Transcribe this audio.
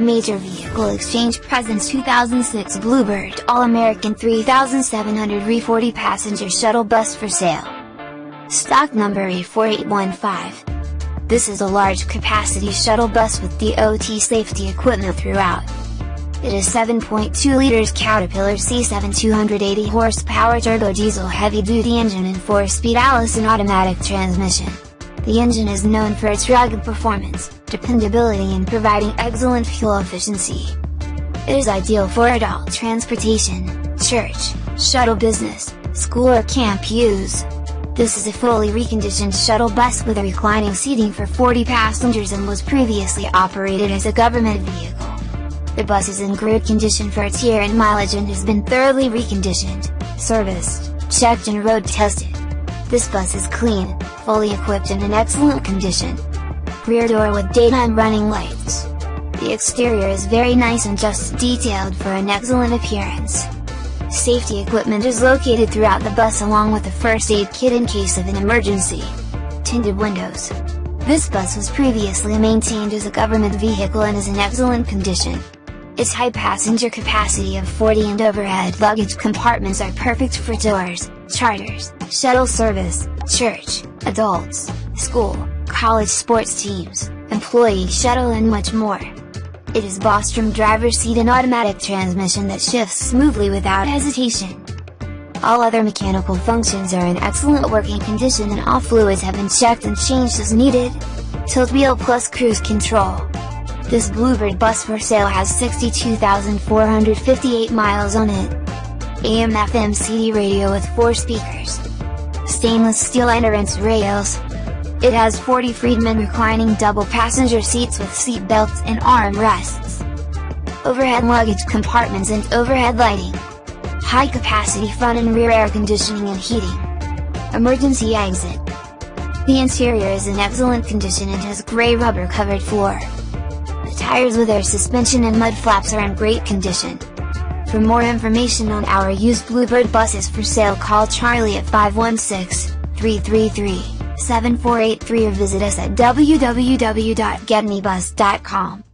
Major Vehicle Exchange presents 2006 Bluebird All-American 3700 Re40 Passenger Shuttle Bus for sale. Stock number A4815. This is a large capacity shuttle bus with DOT safety equipment throughout. It is 7.2 liters Caterpillar C7 280 horsepower turbo diesel heavy duty engine and 4-speed Allison automatic transmission. The engine is known for its rugged performance, dependability and providing excellent fuel efficiency. It is ideal for adult transportation, church, shuttle business, school or camp use. This is a fully reconditioned shuttle bus with reclining seating for 40 passengers and was previously operated as a government vehicle. The bus is in good condition for its year and mileage and has been thoroughly reconditioned, serviced, checked and road tested. This bus is clean, fully equipped and in excellent condition. Rear door with daytime running lights. The exterior is very nice and just detailed for an excellent appearance. Safety equipment is located throughout the bus along with a first aid kit in case of an emergency. Tinted windows. This bus was previously maintained as a government vehicle and is in excellent condition. Its high passenger capacity of 40 and overhead luggage compartments are perfect for tours, charters, shuttle service, church, adults, school, college sports teams, employee shuttle and much more. It is Bostrom driver's seat and automatic transmission that shifts smoothly without hesitation. All other mechanical functions are in excellent working condition and all fluids have been checked and changed as needed. Tilt wheel plus cruise control. This Bluebird bus for sale has 62,458 miles on it. AM FM CD radio with 4 speakers. Stainless steel entrance rails. It has 40 Freedman reclining double passenger seats with seat belts and arm rests. Overhead luggage compartments and overhead lighting. High capacity front and rear air conditioning and heating. Emergency exit. The interior is in excellent condition and has gray rubber covered floor The tires with air suspension and mud flaps are in great condition. For more information on our used Bluebird buses for sale call Charlie at 516-333-7483 or visit us at www.getmebus.com.